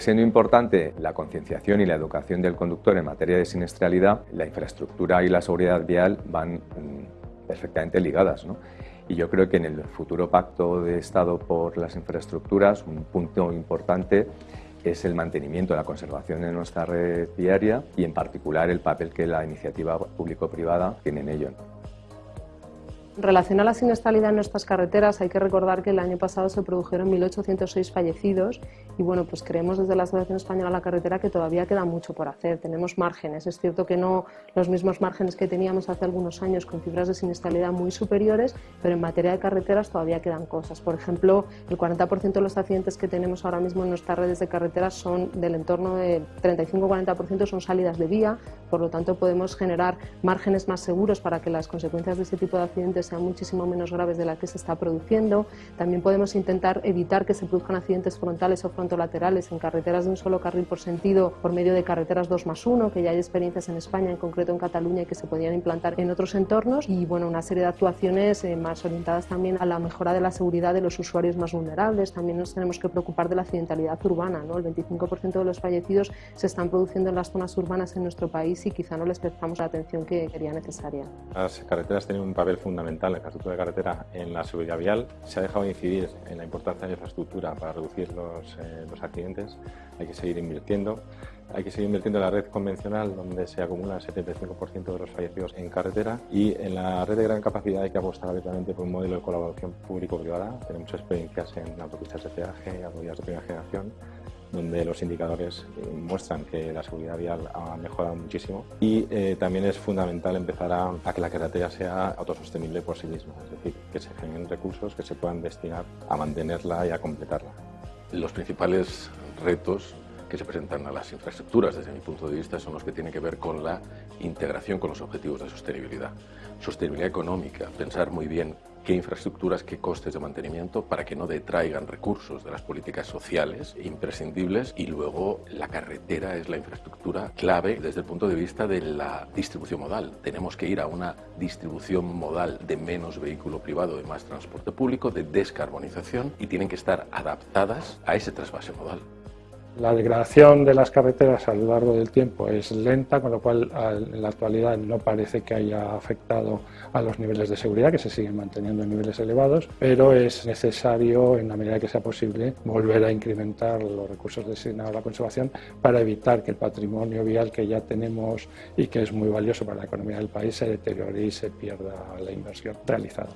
Siendo importante la concienciación y la educación del conductor en materia de siniestralidad, la infraestructura y la seguridad vial van mm, perfectamente ligadas. Y yo creo que en el futuro pacto de Estado por las infraestructuras, un punto importante es el mantenimiento, la conservación de nuestra red viaria y en particular el papel que la iniciativa público-privada tiene en ello. En relación a la siniestralidad en nuestras carreteras, hay que recordar que el año pasado se produjeron 1.806 fallecidos y bueno, pues creemos desde la Asociación Española de la Carretera que todavía queda mucho por hacer, tenemos márgenes. Es cierto que no los mismos márgenes que teníamos hace algunos años con cifras de siniestralidad muy superiores, pero en materia de carreteras todavía quedan cosas. Por ejemplo, el 40% de los accidentes que tenemos ahora mismo en nuestras redes de carreteras son del entorno de 35-40% son salidas de vía, por lo tanto podemos generar márgenes más seguros para que las consecuencias de este tipo de accidentes sean muchísimo menos graves de las que se está produciendo. También podemos intentar evitar que se produzcan accidentes frontales o frontolaterales en carreteras de un solo carril por sentido por medio de carreteras 2 más 1, que ya hay experiencias en España, en concreto en Cataluña, y que se podían implantar en otros entornos. Y bueno, una serie de actuaciones eh, más orientadas también a la mejora de la seguridad de los usuarios más vulnerables. También nos tenemos que preocupar de la accidentalidad urbana. ¿no? El 25% de los fallecidos se están produciendo en las zonas urbanas en nuestro país y quizá no les prestamos la atención que sería necesaria. Las carreteras tienen un papel fundamental en la infraestructura de carretera en la seguridad vial. Se ha dejado de incidir en la importancia de la infraestructura para reducir los, eh, los accidentes. Hay que seguir invirtiendo. Hay que seguir invirtiendo en la red convencional, donde se acumula el 75% de los fallecidos en carretera. Y en la red de gran capacidad hay que apostar abiertamente por un modelo de colaboración público-privada. Tenemos experiencias en autopistas de peaje, autovías de primera generación donde los indicadores eh, muestran que la seguridad vial ha mejorado muchísimo y eh, también es fundamental empezar a, a, que la carretera sea autosostenible por sí misma, es decir, que se generen recursos que se puedan destinar a mantenerla y a completarla. Los principales retos que se presentan a las infraestructuras, desde mi punto de vista, son los que tienen que ver con la integración con los objetivos de sostenibilidad. Sostenibilidad económica, pensar muy bien qué infraestructuras, qué costes de mantenimiento para que no detraigan recursos de las políticas sociales imprescindibles y luego la carretera es la infraestructura clave desde el punto de vista de la distribución modal. Tenemos que ir a una distribución modal de menos vehículo privado, de más transporte público, de descarbonización y tienen que estar adaptadas a ese trasvase modal. La degradación de las carreteras a lo largo del tiempo es lenta, con lo cual en la actualidad no parece que haya afectado a los niveles de seguridad, que se siguen manteniendo en niveles elevados, pero es necesario, en la medida que sea posible, volver a incrementar los recursos destinados a la conservación para evitar que el patrimonio vial que ya tenemos y que es muy valioso para la economía del país se deteriore y se pierda la inversión realizada.